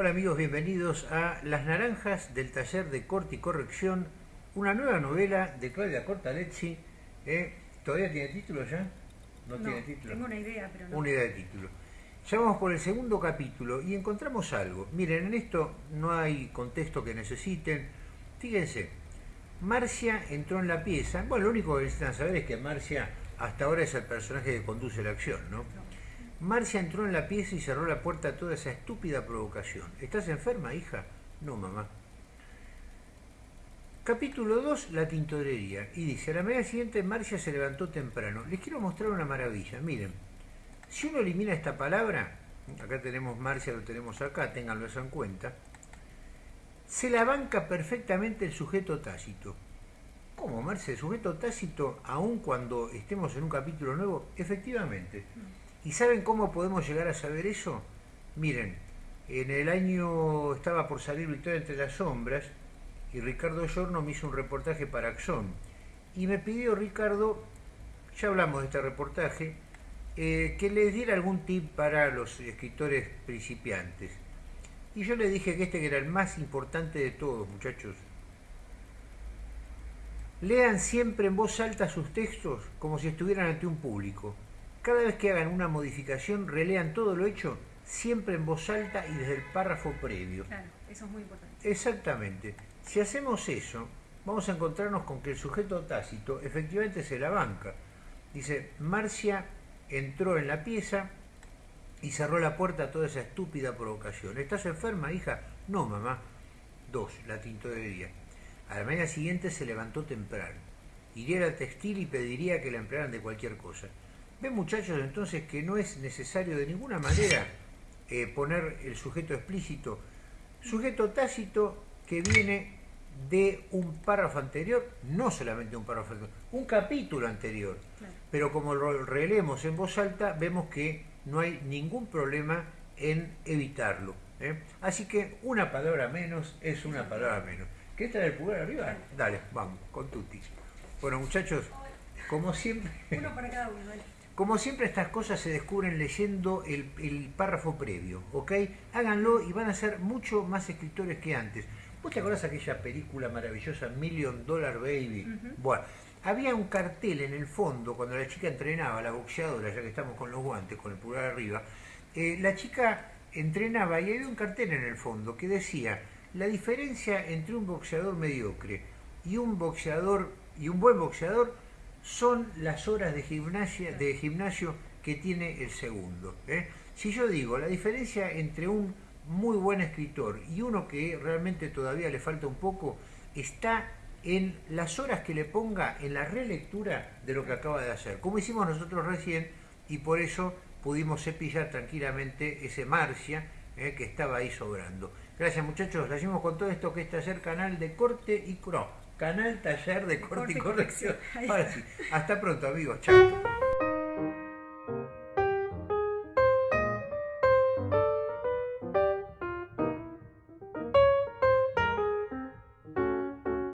Hola amigos, bienvenidos a Las Naranjas del taller de corte y corrección, una nueva novela de Claudia Cortalezzi. ¿eh? ¿Todavía tiene título ya? No, tiene título. Tengo una idea, pero no. Una idea de título. Ya vamos por el segundo capítulo y encontramos algo. Miren, en esto no hay contexto que necesiten. Fíjense, Marcia entró en la pieza. Bueno, lo único que necesitan saber es que Marcia hasta ahora es el personaje que conduce la acción, ¿no? Marcia entró en la pieza y cerró la puerta a toda esa estúpida provocación. ¿Estás enferma, hija? No, mamá. Capítulo 2, la tintorería. Y dice, a la mañana siguiente Marcia se levantó temprano. Les quiero mostrar una maravilla. Miren, si uno elimina esta palabra, acá tenemos Marcia, lo tenemos acá, ténganlo eso en cuenta, se la banca perfectamente el sujeto tácito. ¿Cómo, Marcia? ¿El sujeto tácito, aun cuando estemos en un capítulo nuevo? Efectivamente. ¿Y saben cómo podemos llegar a saber eso? Miren, en el año estaba por salir Victoria entre las sombras y Ricardo Giorno me hizo un reportaje para Axon. Y me pidió Ricardo, ya hablamos de este reportaje, eh, que le diera algún tip para los escritores principiantes. Y yo le dije que este era el más importante de todos, muchachos. Lean siempre en voz alta sus textos como si estuvieran ante un público. Cada vez que hagan una modificación, relean todo lo hecho siempre en voz alta y desde el párrafo previo. Claro, eso es muy importante. Exactamente. Si hacemos eso, vamos a encontrarnos con que el sujeto tácito efectivamente se la banca. Dice, Marcia entró en la pieza y cerró la puerta a toda esa estúpida provocación. ¿Estás enferma, hija? No, mamá. Dos, la tintorería. A la mañana siguiente se levantó temprano. Iría al textil y pediría que la emplearan de cualquier cosa. Ven muchachos entonces que no es necesario de ninguna manera eh, poner el sujeto explícito. Sujeto tácito que viene de un párrafo anterior, no solamente un párrafo anterior, un capítulo anterior. Pero como lo releemos en voz alta, vemos que no hay ningún problema en evitarlo. ¿eh? Así que una palabra menos es una palabra menos. ¿Qué trae el pulgar arriba? Dale, vamos, con tutis. Bueno muchachos, como siempre... Uno para cada uno, como siempre estas cosas se descubren leyendo el, párrafo previo, ¿ok? Háganlo y van a ser mucho más escritores que antes. ¿Vos te acordás de aquella película maravillosa Million Dollar Baby? Bueno, había un cartel en el fondo cuando la chica entrenaba, la boxeadora, ya que estamos con los guantes, con el pulgar arriba, eh, la chica entrenaba y había un cartel en el fondo que decía la diferencia entre un boxeador mediocre y un boxeador y un buen boxeador son las horas de, gimnasia, de gimnasio que tiene el segundo. ¿eh? Si yo digo, la diferencia entre un muy buen escritor y uno que realmente todavía le falta un poco, está en las horas que le ponga en la relectura de lo que acaba de hacer, como hicimos nosotros recién, y por eso pudimos cepillar tranquilamente ese Marcia ¿eh? que estaba ahí sobrando. Gracias muchachos, le con todo esto que es Taller Canal de Corte y Cro. Canal Taller de Corte, y Corrección. Hasta pronto amigos, chao.